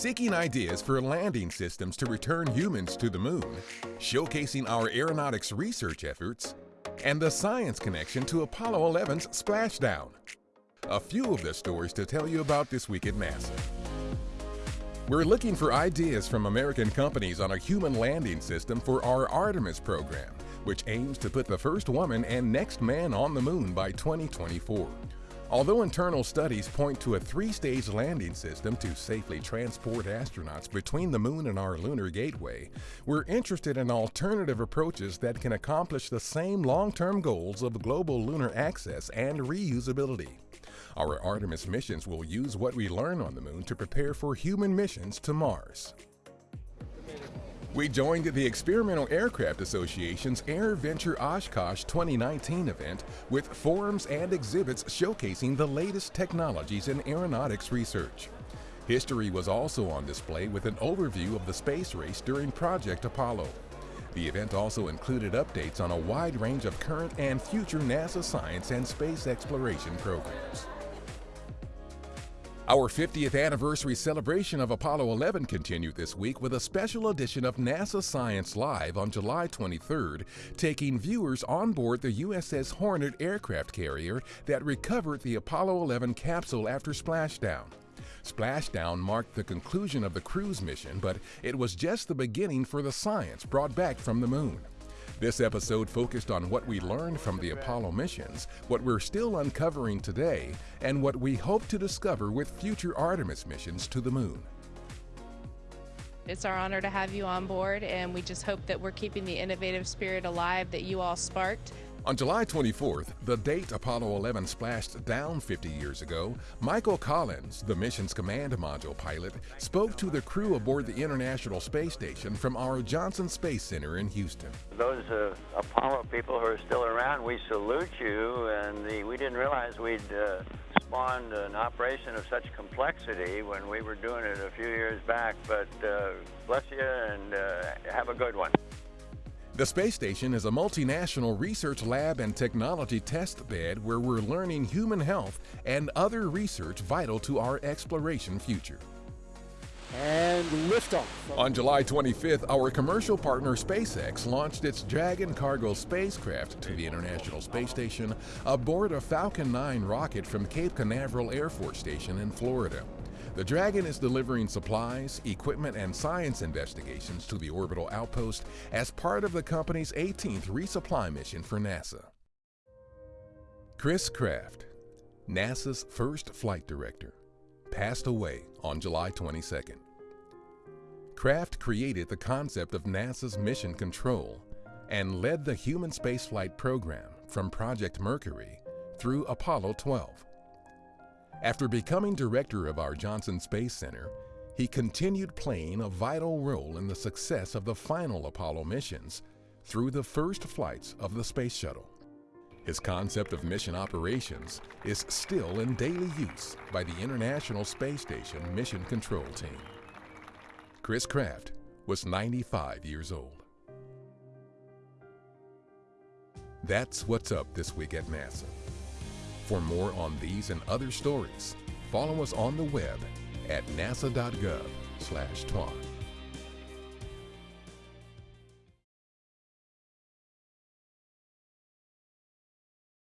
seeking ideas for landing systems to return humans to the moon, showcasing our aeronautics research efforts, and the science connection to Apollo 11's splashdown. A few of the stories to tell you about this week at NASA. We're looking for ideas from American companies on a human landing system for our Artemis program, which aims to put the first woman and next man on the moon by 2024. Although internal studies point to a three-stage landing system to safely transport astronauts between the moon and our lunar gateway, we're interested in alternative approaches that can accomplish the same long-term goals of global lunar access and reusability. Our Artemis missions will use what we learn on the moon to prepare for human missions to Mars. We joined the Experimental Aircraft Association's AirVenture Oshkosh 2019 event with forums and exhibits showcasing the latest technologies in aeronautics research. History was also on display with an overview of the space race during Project Apollo. The event also included updates on a wide range of current and future NASA science and space exploration programs. Our 50th anniversary celebration of Apollo 11 continued this week with a special edition of NASA Science Live on July 23rd, taking viewers on board the USS Hornet aircraft carrier that recovered the Apollo 11 capsule after splashdown. Splashdown marked the conclusion of the crew's mission, but it was just the beginning for the science brought back from the moon. This episode focused on what we learned from the Apollo missions, what we're still uncovering today, and what we hope to discover with future Artemis missions to the moon. It's our honor to have you on board, and we just hope that we're keeping the innovative spirit alive that you all sparked on July 24th, the date Apollo 11 splashed down 50 years ago, Michael Collins, the mission's command module pilot, spoke to the crew aboard the International Space Station from our Johnson Space Center in Houston. Those uh, Apollo people who are still around, we salute you, and the, we didn't realize we'd uh, spawned an operation of such complexity when we were doing it a few years back, but uh, bless you and uh, have a good one. The space station is a multinational research lab and technology test bed where we're learning human health and other research vital to our exploration future. And liftoff. On July 25th, our commercial partner SpaceX launched its Dragon cargo spacecraft to the International Space Station aboard a Falcon 9 rocket from Cape Canaveral Air Force Station in Florida. The Dragon is delivering supplies, equipment, and science investigations to the orbital outpost as part of the company's 18th resupply mission for NASA. Chris Kraft, NASA's first flight director, passed away on July 22nd. Kraft created the concept of NASA's mission control and led the human spaceflight program from Project Mercury through Apollo 12. After becoming director of our Johnson Space Center, he continued playing a vital role in the success of the final Apollo missions through the first flights of the Space Shuttle. His concept of mission operations is still in daily use by the International Space Station Mission Control Team. Chris Kraft was 95 years old. That's what's up this week at NASA. For more on these and other stories, follow us on the web at nasa.gov slash